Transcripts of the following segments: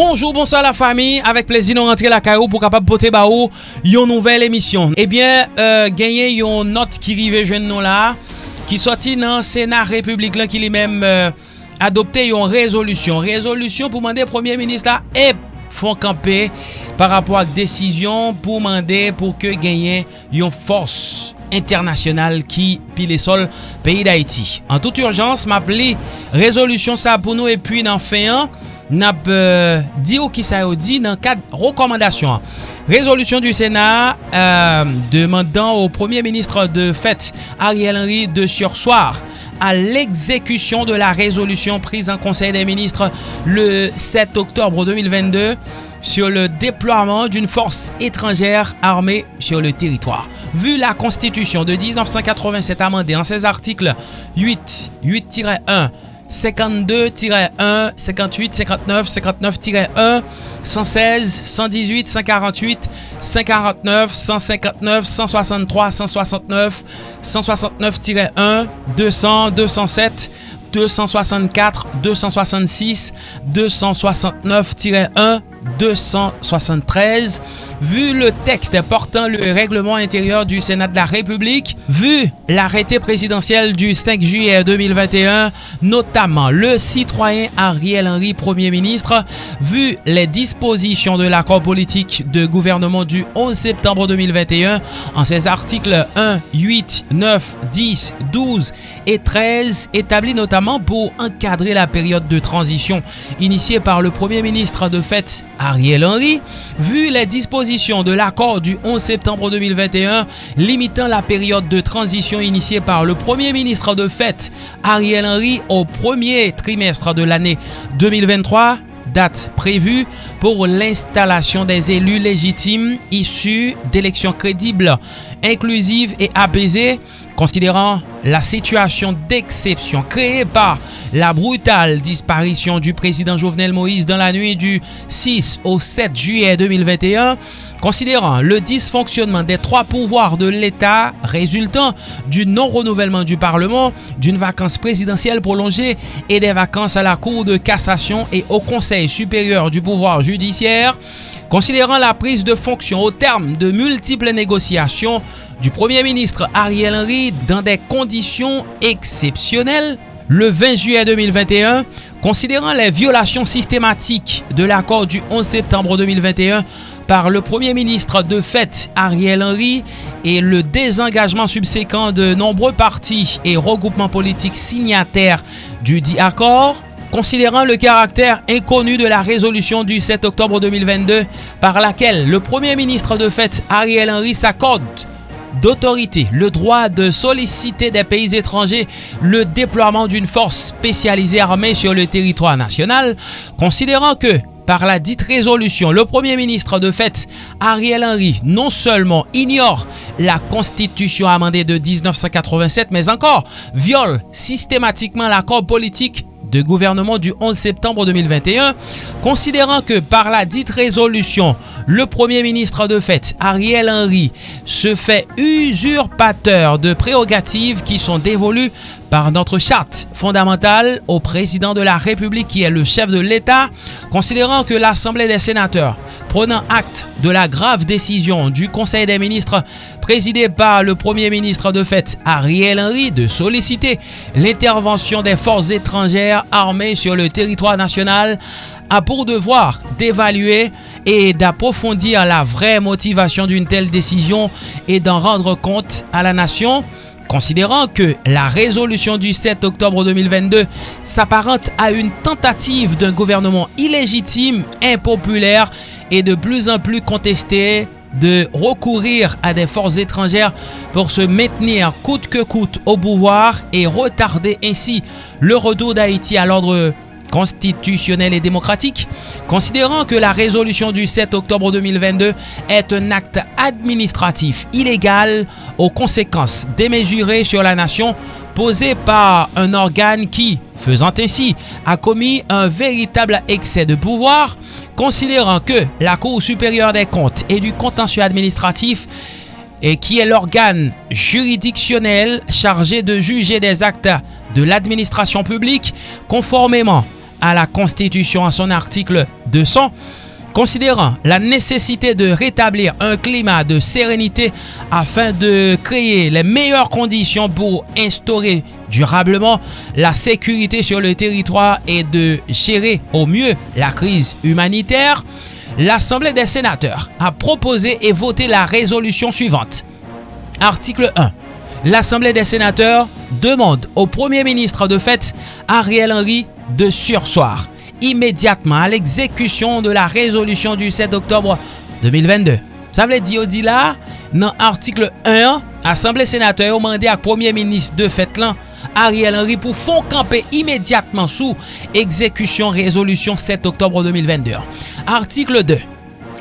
Bonjour, bonsoir la fami, avek plezi nou rentre la karou pou kapap pote ba ou yon nouvel emisyon. Ebyen, eh euh, genyen yon not ki rive jwen nou la, ki soti nan Senat Republik lan ki li menm euh, adopte yon rezolusyon. Rezolusyon pou mande Premier Ministre la ep eh, fon kampe par rapport ak desisyon pou mande pou ke genyen yon fors internasyonal ki pile sol peyi d'Haïti. An tout urjans, map li rezolusyon sa pou nou epuy nan feyan, Nap euh, di ou ki sa yo di nan du Senat euh, demandant au Premier Ministre de Fête Ariel Henry de sursoir à l'exécution de la résolution prise en Conseil des Ministres le 7 octobre 2022 sur le déploiement d'une force étrangère armée sur le territoire. Vu la Constitution de 1987 amendée en ses articles 8, 8-1, 52-1, 58, 59, 59-1, 116, 118, 148, 149, 159, 163, 169, 169-1, 200, 207, 264, 266, 269-1, 273, vu le texte portant le règlement intérieur du Sénat de la République, vu l'arrêté présidentiel du 5 juillet 2021, notamment le citoyen Ariel Henry, Premier ministre, vu les dispositions de l'accord politique de gouvernement du 11 septembre 2021 en ses articles 1, 8, 9, 10, 12 et 13, établis notamment pour encadrer la période de transition initiée par le Premier ministre de fait Ariel Henry, vu les dispositions de l'accord du 11 septembre 2021 limitant la période de transition initiée par le Premier ministre de fait Ariel Henry au premier trimestre de l'année 2023, date prévue pour l'installation des élus légitimes issus d'élections crédibles, inclusives et apaisées, considérant la situation d'exception créée par la brutale disparition du président Jovenel Moïse dans la nuit du 6 au 7 juillet 2021, considérant le dysfonctionnement des trois pouvoirs de l'État résultant du non-renouvellement du Parlement, d'une vacance présidentielle prolongée et des vacances à la Cour de cassation et au Conseil supérieur du pouvoir judiciaire, considérant la prise de fonction au terme de multiples négociations du Premier ministre Ariel Henry dans des conditions exceptionnelles, le 20 juillet 2021, considérant les violations systématiques de l'accord du 11 septembre 2021 par le Premier ministre de fait Ariel Henry et le désengagement subséquent de nombreux partis et regroupements politiques signataires du dit accord, considérant le caractère inconnu de la résolution du 7 octobre 2022 par laquelle le Premier ministre de fait Ariel Henry s'accorde d'autorité le droit de solliciter des pays étrangers le déploiement d'une force spécialisée armée sur le territoire national, considérant que par la dite résolution, le Premier ministre de fait, Ariel Henry, non seulement ignore la constitution amendée de 1987, mais encore viole systématiquement l'accord politique de gouvernement du 11 septembre 2021, considérant que par la dite résolution, le Premier ministre de fait, Ariel Henry, se fait usurpateur de prérogatives qui sont dévolues par notre charte fondamentale au président de la République qui est le chef de l'État, considérant que l'Assemblée des sénateurs, prenant acte de la grave décision du Conseil des ministres présidé par le Premier ministre de fait Ariel Henry de solliciter l'intervention des forces étrangères armées sur le territoire national, a pour devoir d'évaluer et d'approfondir la vraie motivation d'une telle décision et d'en rendre compte à la nation. Considérant que la résolution du 7 octobre 2022 s'apparente à une tentative d'un gouvernement illégitime, impopulaire et de plus en plus contesté de recourir à des forces étrangères pour se maintenir coûte que coûte au pouvoir et retarder ainsi le retour d'Haïti à l'ordre constitutionnel et démocratique, considérant que la résolution du 7 octobre 2022 est un acte administratif illégal aux conséquences démesurées sur la nation posé par un organe qui, faisant ainsi, a commis un véritable excès de pouvoir, considérant que la Cour supérieure des comptes et du contentieux administratif et qui est l'organe juridictionnel chargé de juger des actes de l'administration publique conformément à la Constitution en son article 200, considérant la nécessité de rétablir un climat de sérénité afin de créer les meilleures conditions pour instaurer durablement la sécurité sur le territoire et de gérer au mieux la crise humanitaire, l'Assemblée des sénateurs a proposé et voté la résolution suivante. Article 1. L'Assemblée des sénateurs demande au Premier ministre de fait Ariel Henry de sursoir immédiatement à l'exécution de la résolution du 7 octobre 2022. Ça veut dire, l'article 1, Assemblée sénateur a demandé à Premier ministre de fait là, Ariel Henry pour fond camper immédiatement sous exécution résolution 7 octobre 2022. Article 2.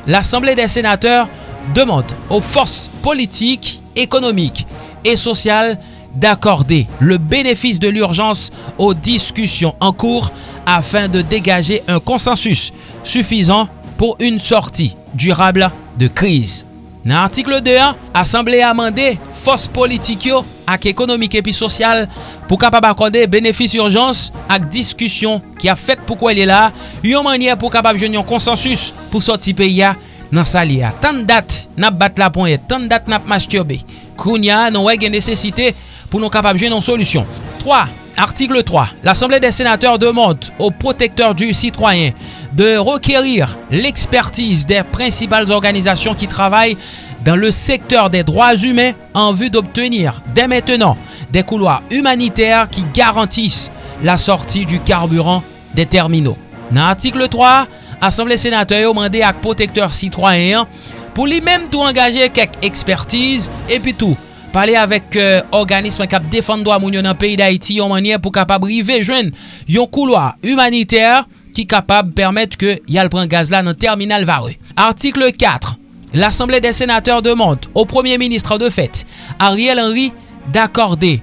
L'Assemblée des sénateurs demande aux forces politiques, économiques et sociales d'accorder le bénéfice de l'urgence aux discussions en cours afin de dégager un consensus suffisant pour une sortie durable de crise. Nan artikel 2a, Assemblée a mande fos politik yo ak ekonomik epi sosyal pou kapab akode benefis urjans ak diskusyon ki a fet pou kwa li la, yon manye pou kapab jen yon konsensus pou soti pe ya nan sa li a. Tan dat nap bat la ponye, tan dat nap masturbe. Kroun ya nan wè gen nesesite pou nou kapab jenyon solusyon. 3. Artikel 3. L'Assemblée des sénateurs demande aux protecteurs du citoyen de requérir l'expertise des principales organisations qui travaillent dans le secteur des droits humains en vue d'obtenir dès maintenant des couloirs humanitaires qui garantissent la sortie du carburant des terminaux. Dans l'article 3, l'Assemblée sénateur demandé à protecteurs citoyens pour lui-même tout engager quelques expertises et puis tout pale avek euh, organisme kap defan do a moun yo nan peyi da iti yon manye pou kapab rive jwen yon kouloa humaniter ki kapab permette ke yal pren gaz la nan terminal vare. Article 4. L'Assemblée des sénateurs demande au Premier ministre de fait, Ariel Henry, d'accorder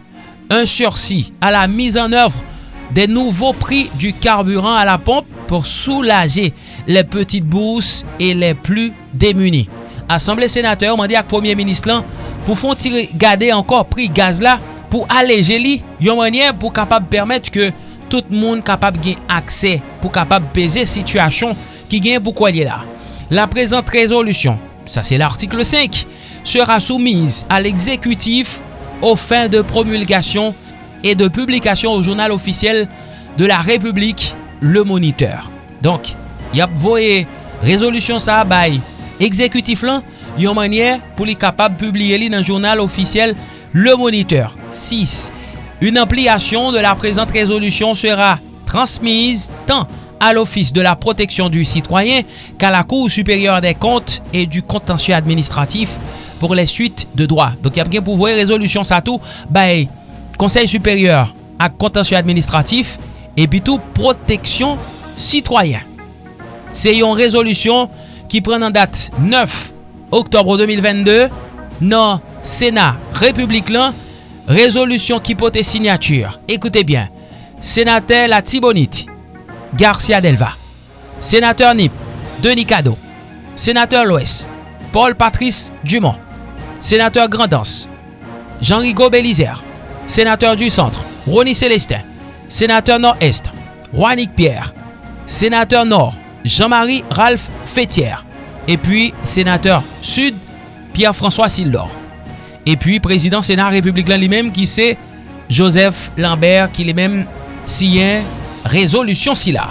un sursis à la mise en œuvre des nouveaux prix du carburant à la pompe pour soulager les petites bourses et les plus démunis. Assemblée sénateur mandi ak Premier ministre lan pou fon ti gade ankor pri gaz la pou aleje li yon manye pou kapab permette ke tout moun kapab gen akse pou kapab beze situasyon ki gen pou kwa li la. La prezante rezolution, sa se l'artikel 5, sera soumise al ekzekutif ou fin de promulgasyon e de publikasyon ou jounal ofisyel de la Republik le Moniteur. Donk, yap voye rezolution sa bay ekzekutif lan, yon manye pou li kapab publie li nan journal officiel Le Moniteur. 6. Une ampliation de la présente résolution sera transmise tant à l'Office de la protection du citoyen qu'à la Cour supérieure des comptes et du contentieux administratif pour les suites de droit. Donc, il y a bien pouvoir résolution ça tout, ben, Conseil supérieur à contentieux administratif et puis tout protection citoyen. C'est une résolution qui prend en date 9 Oktobre 2022, nan Senat Republik lan, rezolusyon ki pote signature. Ekoute bien, Senatel Atibonit, Garcia Delva, Senateur Nip, Denis Cado, Senateur Loes, Paul Patrice Dumont, Senateur Grandens, Jean-Rigaud Belizer, Senateur du Centre, Ronny Celestin, Senateur Nord-Est, Juanic Pierre, Senateur Nord, Jean-Marie Ralph Fétière, Et puis, sénateur sud, Pierre-François Sildor. Et puis, président sénat républicain lui-même, qui c'est Joseph Lambert, qui lui-même signe résolution Silla.